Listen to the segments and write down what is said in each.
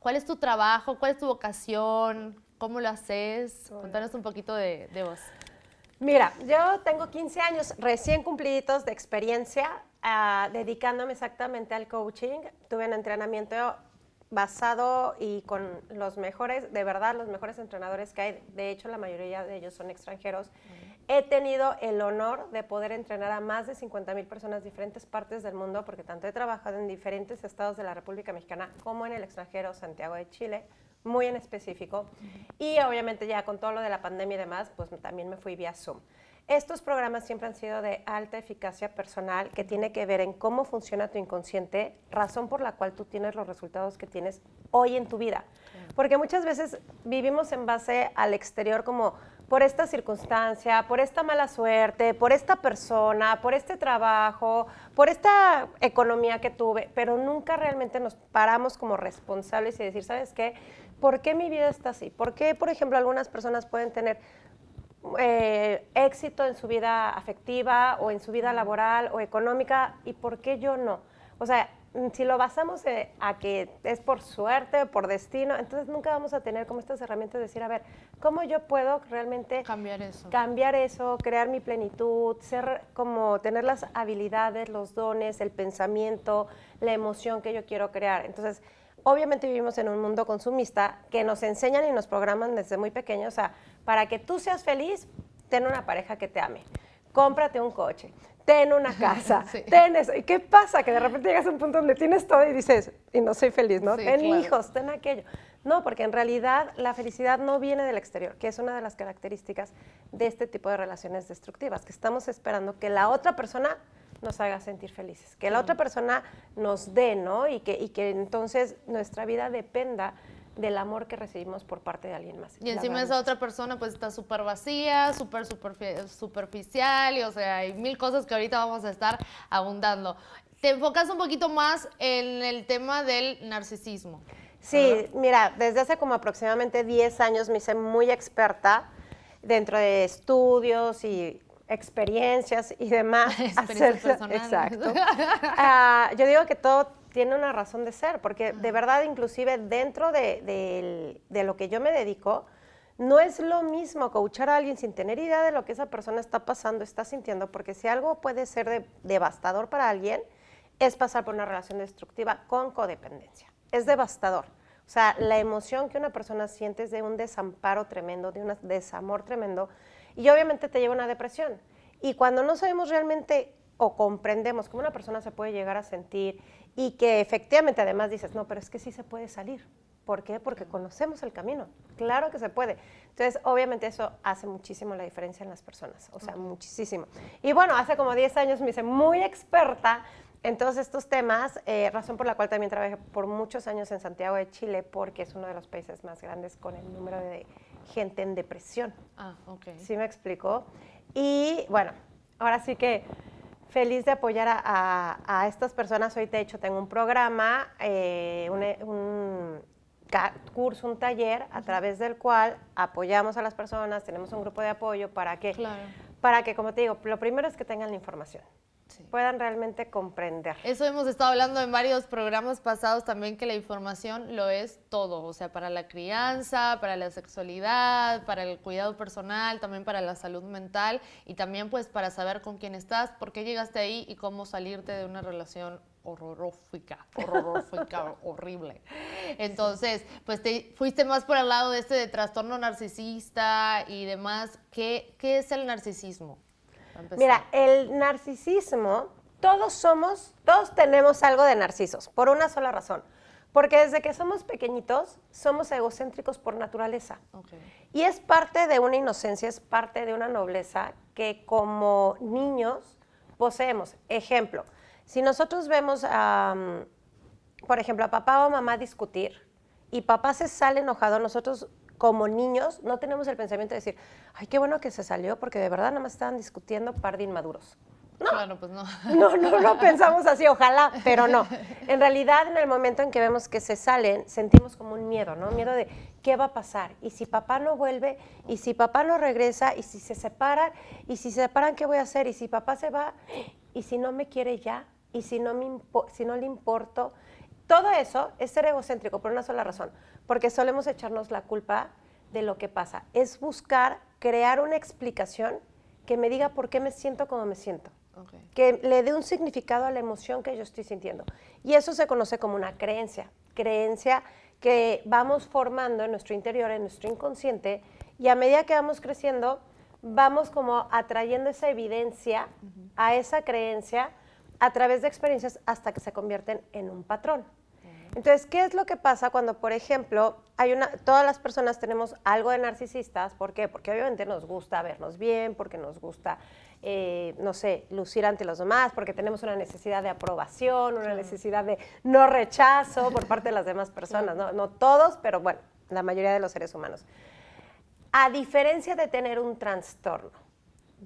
cuál es tu trabajo, cuál es tu vocación, cómo lo haces. Contanos un poquito de, de vos. Mira, yo tengo 15 años recién cumpliditos de experiencia ah, dedicándome exactamente al coaching. Tuve un entrenamiento basado y con los mejores, de verdad, los mejores entrenadores que hay. De hecho, la mayoría de ellos son extranjeros. He tenido el honor de poder entrenar a más de 50 mil personas de diferentes partes del mundo, porque tanto he trabajado en diferentes estados de la República Mexicana como en el extranjero, Santiago de Chile, muy en específico. Y obviamente ya con todo lo de la pandemia y demás, pues también me fui vía Zoom. Estos programas siempre han sido de alta eficacia personal, que tiene que ver en cómo funciona tu inconsciente, razón por la cual tú tienes los resultados que tienes hoy en tu vida. Porque muchas veces vivimos en base al exterior como por esta circunstancia, por esta mala suerte, por esta persona, por este trabajo, por esta economía que tuve, pero nunca realmente nos paramos como responsables y decir, ¿sabes qué? ¿Por qué mi vida está así? ¿Por qué, por ejemplo, algunas personas pueden tener eh, éxito en su vida afectiva o en su vida laboral o económica y por qué yo no? O sea, si lo basamos eh, a que es por suerte, por destino, entonces nunca vamos a tener como estas herramientas de decir, a ver, ¿cómo yo puedo realmente cambiar eso? Cambiar eso, crear mi plenitud, ser como tener las habilidades, los dones, el pensamiento, la emoción que yo quiero crear. Entonces, obviamente vivimos en un mundo consumista que nos enseñan y nos programan desde muy pequeños, o sea, para que tú seas feliz, ten una pareja que te ame, cómprate un coche, ten una casa, ten eso. ¿Y qué pasa? Que de repente llegas a un punto donde tienes todo y dices, y no soy feliz, ¿no? ten hijos, ten aquello. No, porque en realidad la felicidad no viene del exterior, que es una de las características de este tipo de relaciones destructivas, que estamos esperando que la otra persona nos haga sentir felices, que la otra persona nos dé, ¿no? Y que, y que entonces nuestra vida dependa del amor que recibimos por parte de alguien más. Y encima esa otra persona pues está súper vacía, súper superficial, y o sea, hay mil cosas que ahorita vamos a estar abundando. Te enfocas un poquito más en el tema del narcisismo. Sí, mira, desde hace como aproximadamente 10 años me hice muy experta dentro de estudios y experiencias y demás. Experiencias Exacto. Ah, yo digo que todo tiene una razón de ser, porque de verdad, inclusive dentro de, lo que yo me dedico, no es lo mismo coachar a alguien sin tener idea de lo que esa persona está pasando, está sintiendo, porque si algo puede ser devastador para alguien, es pasar por una relación destructiva con codependencia. Es devastador. O sea, la emoción que una persona siente es de un desamparo tremendo, de un desamor tremendo, y obviamente te lleva a una depresión. Y cuando no sabemos realmente o comprendemos cómo una persona se puede llegar a sentir y que efectivamente además dices, no, pero es que sí se puede salir. ¿Por qué? Porque conocemos el camino. Claro que se puede. Entonces, obviamente eso hace muchísimo la diferencia en las personas, o sea, muchísimo. Y bueno, hace como 10 años me hice muy experta en todos estos temas, eh, razón por la cual también trabajé por muchos años en Santiago de Chile, porque es uno de los países más grandes con el número de gente en depresión. Ah, ok. ¿Sí me explicó? Y bueno, ahora sí que feliz de apoyar a, estas personas. Hoy, de hecho, tengo un programa, eh, un, curso, un taller, a través del cual apoyamos a las personas, tenemos un grupo de apoyo para que, para que, como te digo, lo primero es que tengan la información puedan realmente comprender. Eso hemos estado hablando en varios programas pasados también, que la información lo es todo, o sea, para la crianza, para la sexualidad, para el cuidado personal, también para la salud mental y también pues para saber con quién estás, por qué llegaste ahí y cómo salirte de una relación horrorófica, horrorófica, horrible. Entonces, pues te fuiste más por el lado de este de trastorno narcisista y demás. ¿Qué, qué es el narcisismo? Mira, el narcisismo, todos somos, todos tenemos algo de narcisos, por una sola razón. Porque desde que somos pequeñitos, somos egocéntricos por naturaleza. Y es parte de una inocencia, es parte de una nobleza que como niños poseemos. Ejemplo, si nosotros vemos, por ejemplo, a papá o mamá discutir y papá se sale enojado, nosotros como niños no tenemos el pensamiento de decir, ay, qué bueno que se salió porque de verdad nada más estaban discutiendo par de inmaduros. No, claro, pues no. No, no, no pensamos así, ojalá, pero no. En realidad, en el momento en que vemos que se salen, sentimos como un miedo, ¿no? Miedo de qué va a pasar, y si papá no vuelve, y si papá no regresa, y si se separan, y si se separan, ¿qué voy a hacer? Y si papá se va, y si no me quiere ya, y si no, me si no le importo, todo eso es ser egocéntrico por una sola razón, porque solemos echarnos la culpa de lo que pasa. Es buscar crear una explicación que me diga por qué me siento como me siento. Que le dé un significado a la emoción que yo estoy sintiendo. Y eso se conoce como una creencia. Creencia que vamos formando en nuestro interior, en nuestro inconsciente, y a medida que vamos creciendo, vamos como atrayendo esa evidencia a esa creencia a través de experiencias hasta que se convierten en un patrón. Entonces, ¿qué es lo que pasa cuando, por ejemplo, hay una, todas las personas tenemos algo de narcisistas? ¿Por qué? Porque obviamente nos gusta vernos bien, porque nos gusta, eh, no sé, lucir ante los demás, porque tenemos una necesidad de aprobación, una necesidad de no rechazo por parte de las demás personas, ¿no? no todos, pero bueno, la mayoría de los seres humanos. A diferencia de tener un trastorno,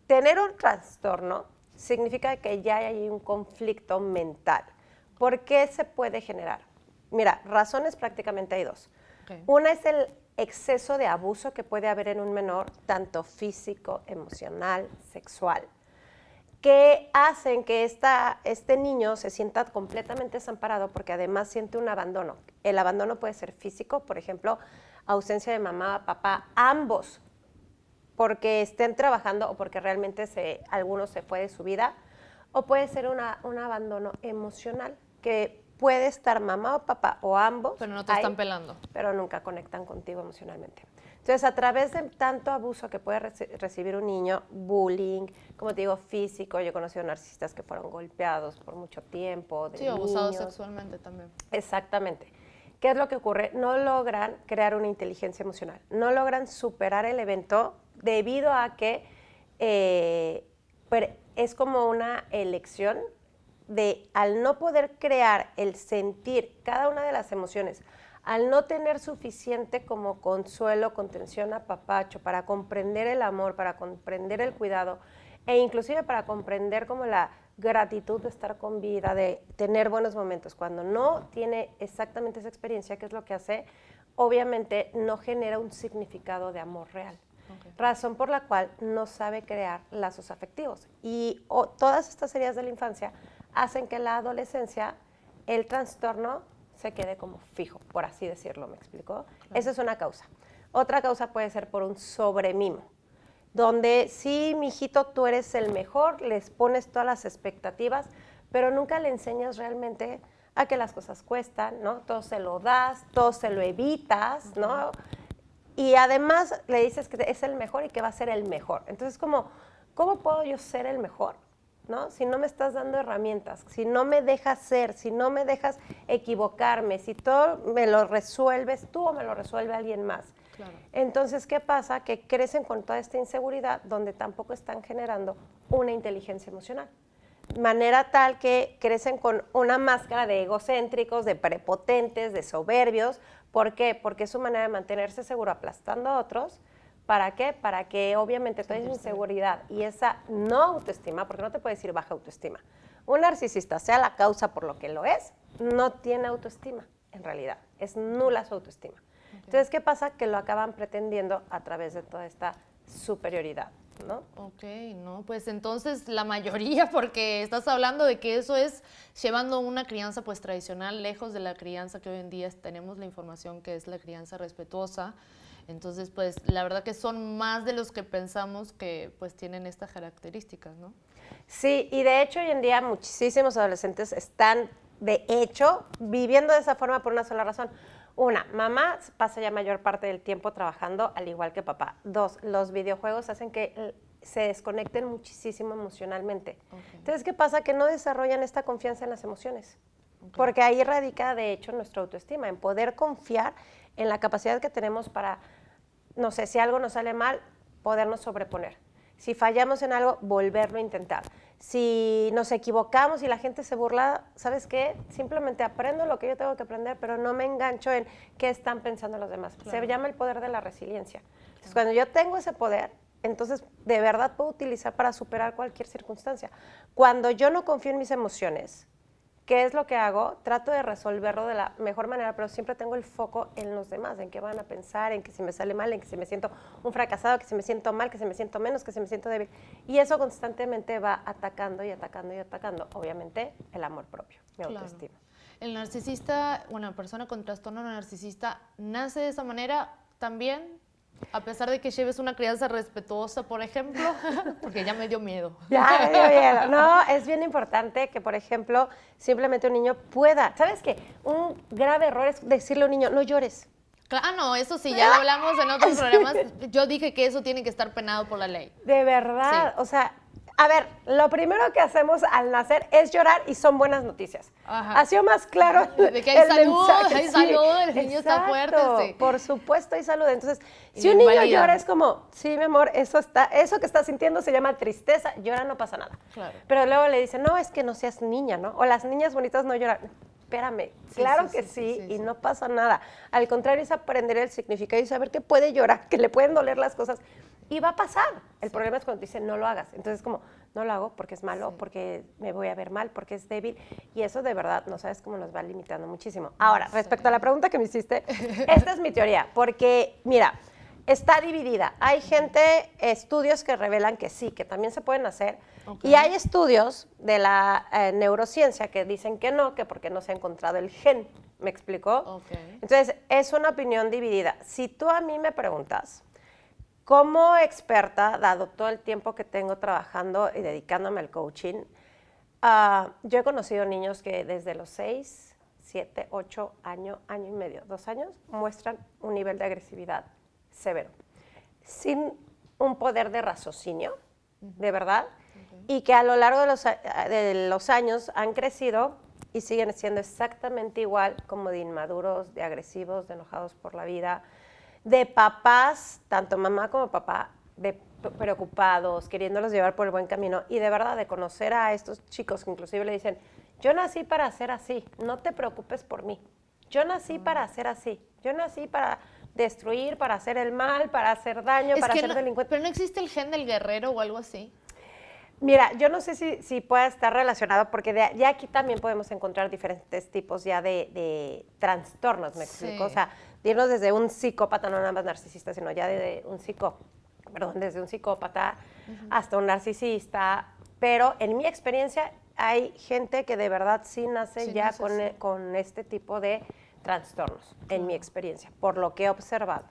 tener un trastorno significa que ya hay un conflicto mental. ¿Por qué se puede generar? Mira, razones prácticamente hay dos. Una es el exceso de abuso que puede haber en un menor, tanto físico, emocional, sexual, que hacen que esta, este niño se sienta completamente desamparado porque además siente un abandono. El abandono puede ser físico, por ejemplo, ausencia de mamá, papá, ambos, porque estén trabajando o porque realmente se, alguno se fue de su vida, o puede ser un abandono emocional, que puede estar mamá o papá o ambos. Pero no te están pelando. Pero nunca conectan contigo emocionalmente. Entonces, a través de tanto abuso que puede recibir un niño, bullying, como te digo, físico, yo he conocido narcisistas que fueron golpeados por mucho tiempo. sí, abusados sexualmente también. Exactamente. ¿Qué es lo que ocurre? No logran crear una inteligencia emocional, no logran superar el evento debido a que eh, es como una elección de al no poder crear el sentir cada una de las emociones, al no tener suficiente como consuelo, contención, apapacho para comprender el amor, para comprender el cuidado e inclusive para comprender como la gratitud de estar con vida, de tener buenos momentos. Cuando no tiene exactamente esa experiencia, ¿qué es lo que hace? Obviamente no genera un significado de amor real. Razón por la cual no sabe crear lazos afectivos. Y todas estas heridas de la infancia hacen que en la adolescencia el trastorno se quede como fijo, por así decirlo, ¿me explicó? Esa es una causa. Otra causa puede ser por un sobremimo donde sí, mijito, tú eres el mejor, les pones todas las expectativas, pero nunca le enseñas realmente a que las cosas cuestan, ¿no? Todo se lo das, todo se lo evitas, ¿no? Y además le dices que es el mejor y que va a ser el mejor. Entonces, como, ¿cómo puedo yo ser el mejor? ¿no? Si no me estás dando herramientas, si no me dejas ser, si no me dejas equivocarme, si todo me lo resuelves tú o me lo resuelve alguien más. Entonces, ¿qué pasa? Que crecen con toda esta inseguridad donde tampoco están generando una inteligencia emocional. Manera tal que crecen con una máscara de egocéntricos, de prepotentes, de soberbios. ¿Por qué? Porque es su manera de mantenerse seguro aplastando a otros. ¿Para qué? Para que obviamente toda esa inseguridad y esa no autoestima, porque no te puede decir baja autoestima, un narcisista, sea la causa por lo que lo es, no tiene autoestima en realidad, es nula su autoestima. Entonces, ¿qué pasa? Que lo acaban pretendiendo a través de toda esta superioridad, ¿no? Ok, no, pues entonces la mayoría, porque estás hablando de que eso es llevando una crianza pues tradicional, lejos de la crianza que hoy en día tenemos la información que es la crianza respetuosa. Entonces, pues la verdad que son más de los que pensamos que pues tienen estas características, ¿no? Sí, y de hecho hoy en día muchísimos adolescentes están, de hecho, viviendo de esa forma por una sola razón una, mamá pasa ya mayor parte del tiempo trabajando al igual que papá. Dos, los videojuegos hacen que eh, se desconecten muchísimo emocionalmente. Entonces, ¿qué pasa? Que no desarrollan esta confianza en las emociones. Porque ahí radica, de hecho, nuestra autoestima, en poder confiar en la capacidad que tenemos para, no sé, si algo nos sale mal, podernos sobreponer. Si fallamos en algo, volverlo a intentar si nos equivocamos y la gente se burla, ¿sabes qué? Simplemente aprendo lo que yo tengo que aprender, pero no me engancho en qué están pensando los demás. Se llama el poder de la resiliencia. Entonces, cuando yo tengo ese poder, entonces de verdad puedo utilizar para superar cualquier circunstancia. Cuando yo no confío en mis emociones, ¿Qué es lo que hago? Trato de resolverlo de la mejor manera, pero siempre tengo el foco en los demás, en qué van a pensar, en que si me sale mal, en que si me siento un fracasado, que si me siento mal, que si me siento menos, que si me siento débil. Y eso constantemente va atacando y atacando y atacando, obviamente, el amor propio, mi autoestima. el narcisista, bueno, persona con trastorno narcisista, nace de esa manera también, a pesar de que lleves una crianza respetuosa, por ejemplo, porque ya me dio miedo. Ya me dio miedo. No, es bien importante que, por ejemplo, simplemente un niño pueda. ¿Sabes qué? Un grave error es decirle a un niño, no llores. Claro, no, eso sí, ya hablamos en otros programas. Yo dije que eso tiene que estar penado por la ley. De verdad, o sea, a ver, lo primero que hacemos al nacer es llorar y son buenas noticias. Ha sido más claro. De que hay salud, hay salud, el niño está fuerte. Sí. Por supuesto hay salud. Entonces, si un niño llora es como, sí, mi amor, eso está, eso que está sintiendo se llama tristeza, llora no pasa nada. Claro. Pero luego le dicen, no, es que no seas niña, ¿no? O las niñas bonitas no lloran. Espérame, claro que sí, y no pasa nada. Al contrario, es aprender el significado y saber que puede llorar, que le pueden doler las cosas y va a pasar. El problema es cuando te dicen no lo hagas. Entonces, como, no lo hago porque es malo, porque me voy a ver mal, porque es débil. Y eso de verdad, no sabes cómo nos va limitando muchísimo. Ahora, respecto a la pregunta que me hiciste, esta es mi teoría, porque, mira, está dividida. Hay gente, estudios que revelan que sí, que también se pueden hacer. Y hay estudios de la eh, neurociencia que dicen que no, que porque no se ha encontrado el gen. ¿Me explicó? Entonces, es una opinión dividida. Si tú a mí me preguntas, como experta, dado todo el tiempo que tengo trabajando y dedicándome al coaching, ah, yo he conocido niños que desde los 6, 7, 8 años, año y medio, dos años, muestran un nivel de agresividad severo, sin un poder de raciocinio, de verdad, y que a lo largo de los, de los años han crecido y siguen siendo exactamente igual como de inmaduros, de agresivos, de enojados por la vida, de papás, tanto mamá como papá, de preocupados, queriéndolos llevar por el buen camino y de verdad de conocer a estos chicos que inclusive le dicen, yo nací para ser así, no te preocupes por mí, yo nací mm. para ser así, yo nací para destruir, para hacer el mal, para hacer daño, para ser delincuente. Pero no existe el gen del guerrero o algo así. Mira, yo no sé si, si pueda estar relacionado, porque ya aquí también podemos encontrar diferentes tipos ya de, trastornos, ¿me explico? O sea, irnos desde un psicópata, no nada más narcisista, sino ya desde un psicó, perdón, desde un psicópata hasta un narcisista. Pero en mi experiencia hay gente que de verdad sí nace ya con, e, con este tipo de trastornos, en mi experiencia, por lo que he observado.